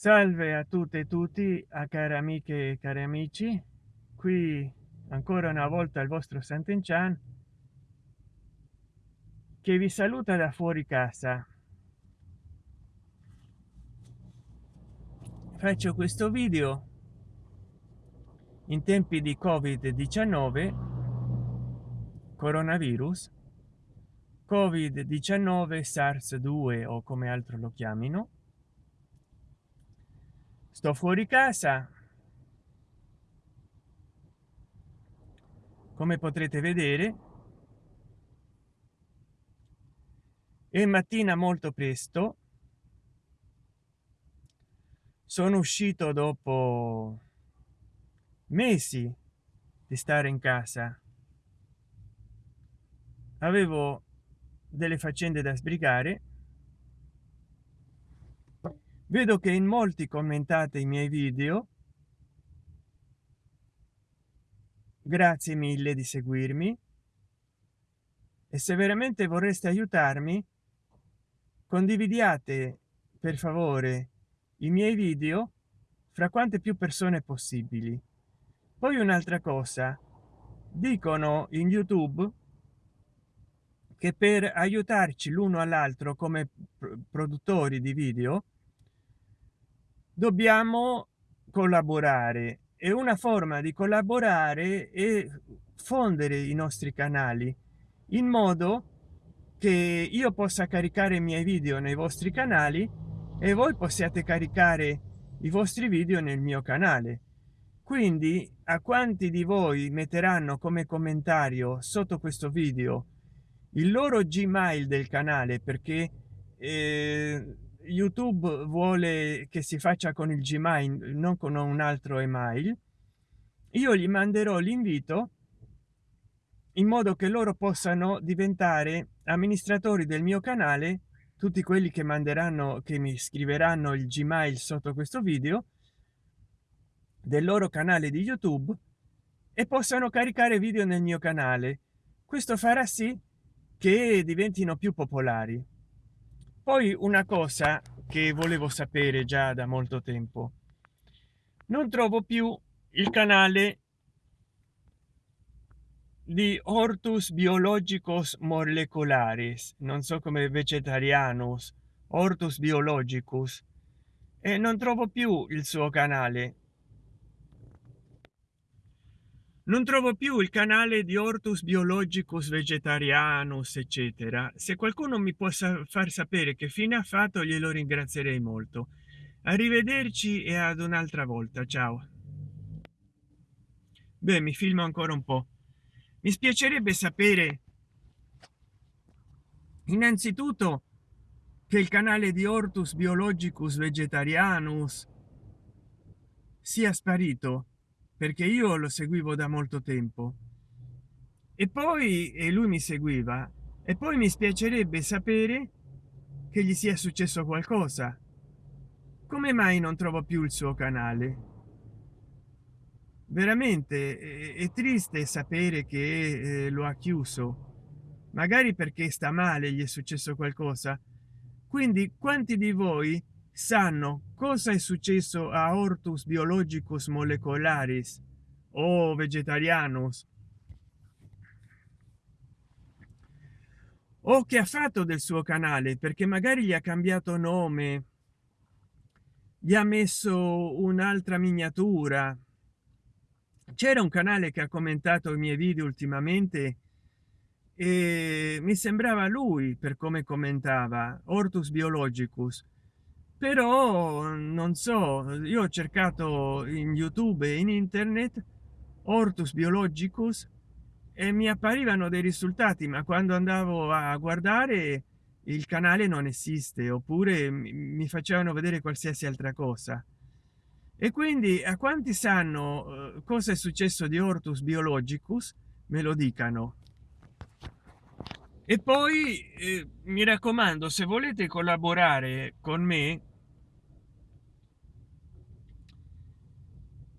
salve a tutte e tutti a care amiche e cari amici. Qui ancora una volta il vostro Sant'Enchan che vi saluta da fuori casa. Faccio questo video in tempi di covid 19 coronavirus covid 19 sars 2 o come altro lo chiamino sto fuori casa. Come potrete vedere e mattina molto presto. Sono uscito dopo mesi di stare in casa. Avevo delle faccende da sbrigare vedo che in molti commentate i miei video. Grazie mille di seguirmi. E se veramente vorreste aiutarmi condividiate per favore i miei video fra quante più persone possibili. Poi un'altra cosa. Dicono in youtube che per aiutarci l'uno all'altro come produttori di video dobbiamo collaborare. E una forma di collaborare e fondere i nostri canali in modo che io possa caricare i miei video nei vostri canali e voi possiate caricare i vostri video nel mio canale. Quindi a quanti di voi metteranno come commentario sotto questo video il loro gmail del canale? Perché eh, youtube vuole che si faccia con il gmail non con un altro email. Io gli manderò l'invito in modo che loro possano diventare amministratori del mio canale tutti quelli che manderanno che mi scriveranno il gmail sotto questo video del loro canale di youtube e possano caricare video nel mio canale. Questo farà sì che diventino più popolari poi una cosa che volevo sapere già da molto tempo. Non trovo più il canale di ortus biologicos molecularis. Non so come vegetarianus ortus biologicus. E non trovo più il suo canale non trovo più il canale di ortus biologicus vegetarianus eccetera. Se qualcuno mi possa far sapere che fine ha fatto glielo ringrazierei molto. Arrivederci e ad un'altra volta ciao. Beh mi filmo ancora un po. Mi spiacerebbe sapere innanzitutto che il canale di ortus biologicus vegetarianus sia sparito perché io lo seguivo da molto tempo. E poi e lui mi seguiva e poi mi spiacerebbe sapere che gli sia successo qualcosa. Come mai non trovo più il suo canale? Veramente è, triste sapere che eh, lo ha chiuso. Magari perché sta male gli è successo qualcosa. Quindi quanti di voi sanno cosa è successo a ortus biologicus molecularis o vegetarianus. O che ha fatto del suo canale perché magari gli ha cambiato nome. Gli ha messo un'altra miniatura. C'era un canale che ha commentato i miei video ultimamente e mi sembrava lui per come commentava ortus biologicus però non so io ho cercato in youtube e in internet ortus biologicus e mi apparivano dei risultati ma quando andavo a guardare il canale non esiste oppure mi facevano vedere qualsiasi altra cosa. E quindi a quanti sanno eh, cosa è successo di ortus biologicus? Me lo dicano. E poi eh, mi raccomando se volete collaborare con me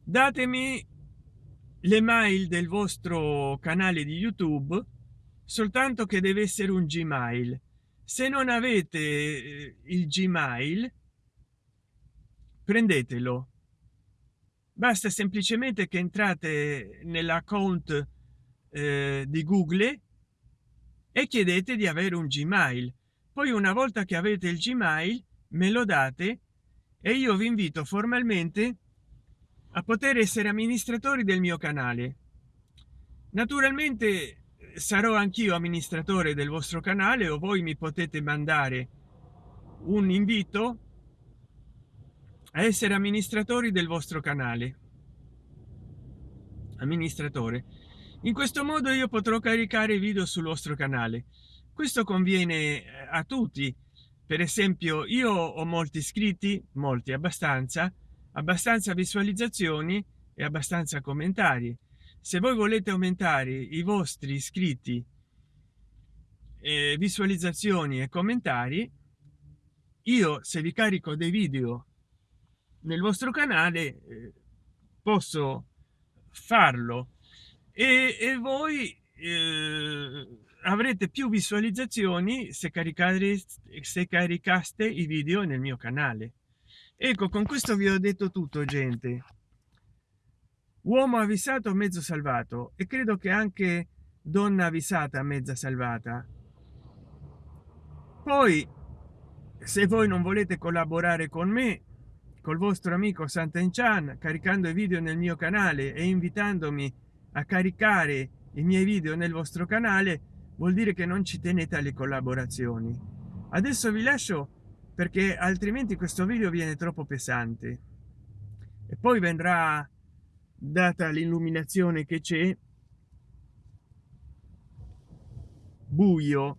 datemi le mail del vostro canale di youtube soltanto che deve essere un gmail. Se non avete eh, il gmail prendetelo. Basta semplicemente che entrate nell'account eh, di google e chiedete di avere un gmail. Poi una volta che avete il gmail me lo date e io vi invito formalmente a poter essere amministratori del mio canale. Naturalmente sarò anch'io amministratore del vostro canale o voi mi potete mandare un invito a essere amministratori del vostro canale. Amministratore. In questo modo io potrò caricare video sul vostro canale. Questo conviene eh, a tutti. Per esempio io ho molti iscritti molti abbastanza abbastanza visualizzazioni e abbastanza commentari. Se voi volete aumentare i vostri iscritti eh, visualizzazioni e commentari io se vi carico dei video nel vostro canale eh, posso farlo. E, e voi eh, avrete più visualizzazioni se caricate se caricaste i video nel mio canale ecco con questo vi ho detto tutto gente. Uomo avvisato mezzo salvato. E credo che anche donna avvisata mezza salvata. Poi se voi non volete collaborare con me col vostro amico Sant'Enchan caricando i video nel mio canale e invitandomi a caricare i miei video nel vostro canale vuol dire che non ci tenete alle collaborazioni. Adesso vi lascio perché altrimenti questo video viene troppo pesante. E poi vendrà data l'illuminazione che c'è buio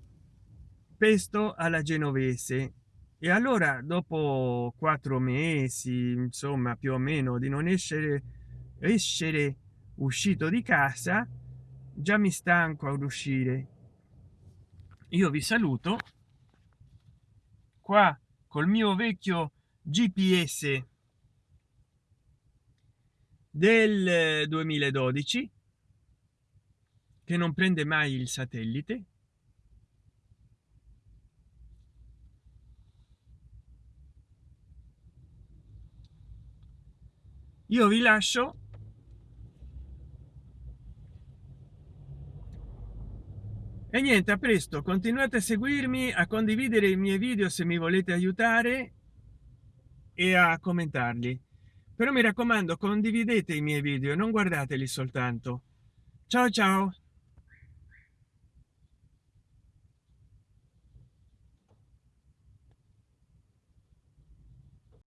pesto alla genovese. E allora dopo quattro mesi insomma più o meno di non essere essere uscito di casa già mi stanco ad uscire. Io vi saluto. Qua col mio vecchio gps del 2012 che non prende mai il satellite. Io vi lascio e niente a presto. Continuate a seguirmi a condividere i miei video se mi volete aiutare e a commentarli. Però mi raccomando condividete i miei video non guardateli soltanto. Ciao ciao